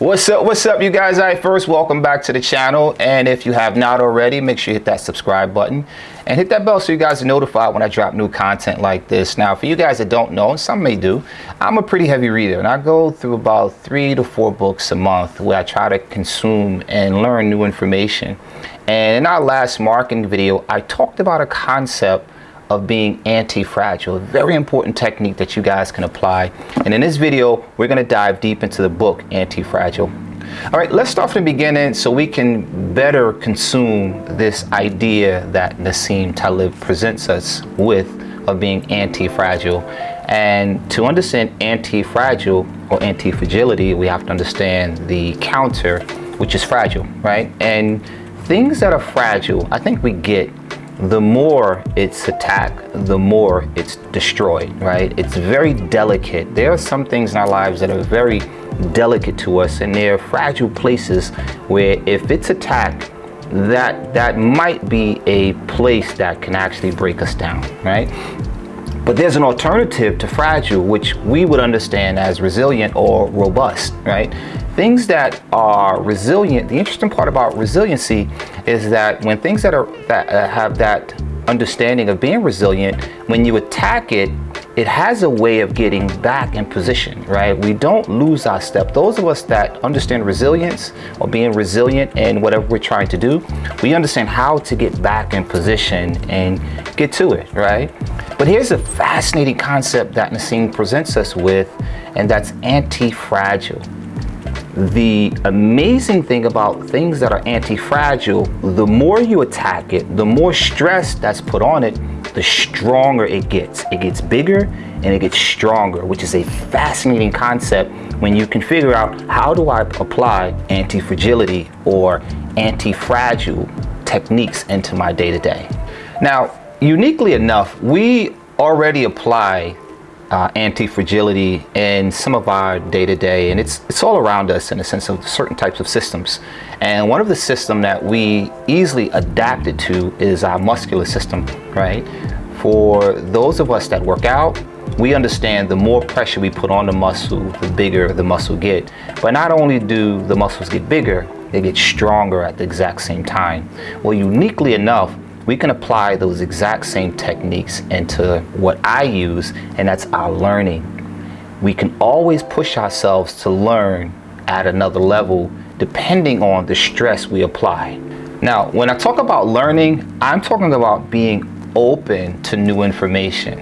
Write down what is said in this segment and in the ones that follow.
What's up, what's up, you guys? All right, first, welcome back to the channel. And if you have not already, make sure you hit that subscribe button and hit that bell so you guys are notified when I drop new content like this. Now, for you guys that don't know, and some may do, I'm a pretty heavy reader and I go through about three to four books a month where I try to consume and learn new information. And in our last marketing video, I talked about a concept of being anti-fragile, very important technique that you guys can apply. And in this video, we're gonna dive deep into the book, Anti-Fragile. All right, let's start from the beginning so we can better consume this idea that Nassim Taleb presents us with of being anti-fragile. And to understand anti-fragile or anti-fragility, we have to understand the counter, which is fragile, right? And things that are fragile, I think we get the more it's attacked, the more it's destroyed, right? It's very delicate. There are some things in our lives that are very delicate to us and they're fragile places where if it's attacked, that, that might be a place that can actually break us down, right? But there's an alternative to fragile, which we would understand as resilient or robust, right? Things that are resilient, the interesting part about resiliency is that when things that are that uh, have that understanding of being resilient, when you attack it, it has a way of getting back in position, right? We don't lose our step. Those of us that understand resilience or being resilient in whatever we're trying to do, we understand how to get back in position and get to it, right? But here's a fascinating concept that Nassim presents us with, and that's anti-fragile. The amazing thing about things that are anti-fragile, the more you attack it, the more stress that's put on it, the stronger it gets. It gets bigger and it gets stronger, which is a fascinating concept when you can figure out how do I apply anti-fragility or anti-fragile techniques into my day-to-day. -day. Now, uniquely enough, we already apply uh, anti-fragility in some of our day-to-day -day, and it's it's all around us in a sense of certain types of systems. And one of the system that we easily adapted to is our muscular system right? For those of us that work out we understand the more pressure we put on the muscle the bigger the muscle get. But not only do the muscles get bigger they get stronger at the exact same time. Well uniquely enough we can apply those exact same techniques into what I use, and that's our learning. We can always push ourselves to learn at another level depending on the stress we apply. Now, when I talk about learning, I'm talking about being open to new information.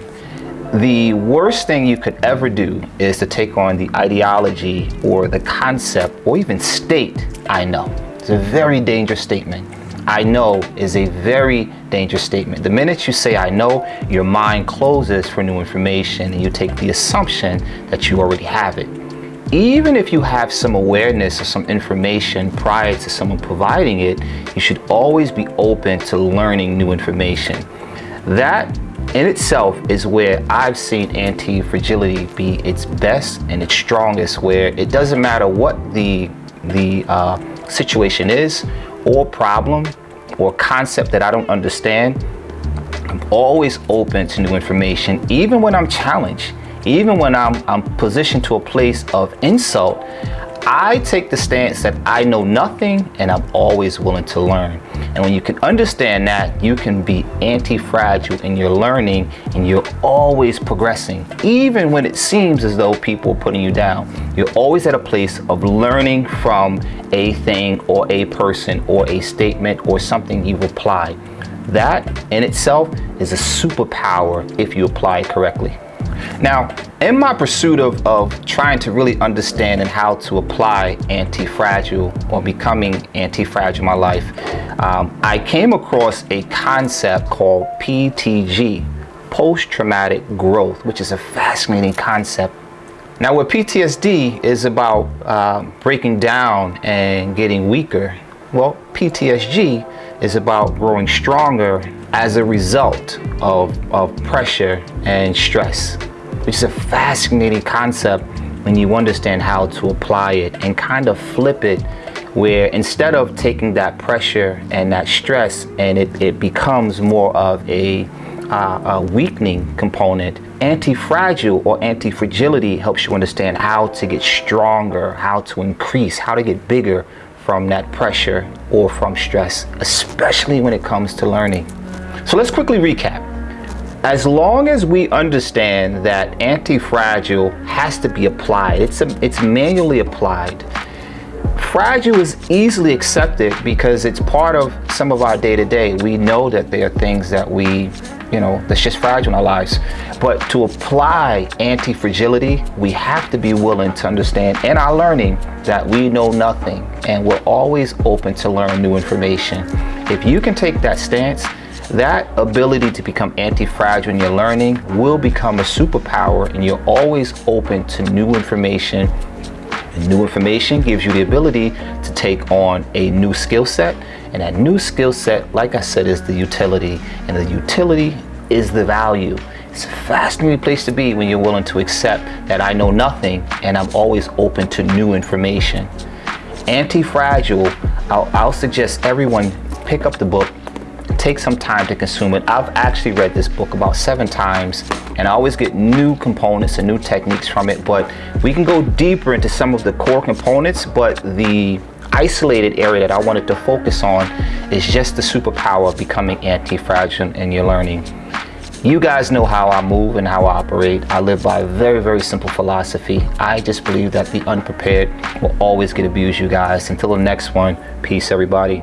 The worst thing you could ever do is to take on the ideology or the concept or even state, I know. It's a very dangerous statement. I know is a very dangerous statement. The minute you say I know, your mind closes for new information and you take the assumption that you already have it. Even if you have some awareness or some information prior to someone providing it, you should always be open to learning new information. That in itself is where I've seen anti-fragility be its best and its strongest, where it doesn't matter what the, the uh, situation is or problem or concept that I don't understand, I'm always open to new information, even when I'm challenged, even when I'm, I'm positioned to a place of insult, I take the stance that I know nothing and I'm always willing to learn. And when you can understand that, you can be anti-fragile in your learning and you're always progressing. Even when it seems as though people are putting you down, you're always at a place of learning from a thing or a person or a statement or something you've applied. That in itself is a superpower if you apply it correctly. Now, in my pursuit of, of trying to really understand and how to apply anti-fragile or becoming anti-fragile in my life, um, I came across a concept called PTG, post-traumatic growth, which is a fascinating concept. Now, what PTSD is about uh, breaking down and getting weaker, well, PTSG is about growing stronger as a result of, of pressure and stress which is a fascinating concept when you understand how to apply it and kind of flip it where instead of taking that pressure and that stress and it, it becomes more of a, uh, a weakening component, Anti-fragile or anti-fragility helps you understand how to get stronger, how to increase, how to get bigger from that pressure or from stress, especially when it comes to learning. So let's quickly recap. As long as we understand that anti-fragile has to be applied, it's, a, it's manually applied, fragile is easily accepted because it's part of some of our day-to-day. -day. We know that there are things that we you know, that's just fragile in our lives. But to apply anti-fragility, we have to be willing to understand in our learning that we know nothing and we're always open to learn new information. If you can take that stance, that ability to become anti-fragile in your learning will become a superpower and you're always open to new information. New information gives you the ability to take on a new skill set and that new skill set, like I said, is the utility. And the utility is the value. It's a fascinating place to be when you're willing to accept that I know nothing and I'm always open to new information. Anti-Fragile, I'll, I'll suggest everyone pick up the book, take some time to consume it. I've actually read this book about seven times and I always get new components and new techniques from it, but we can go deeper into some of the core components, but the isolated area that I wanted to focus on is just the superpower of becoming anti-fragile in your learning. You guys know how I move and how I operate. I live by a very, very simple philosophy. I just believe that the unprepared will always get abused, you guys. Until the next one, peace, everybody.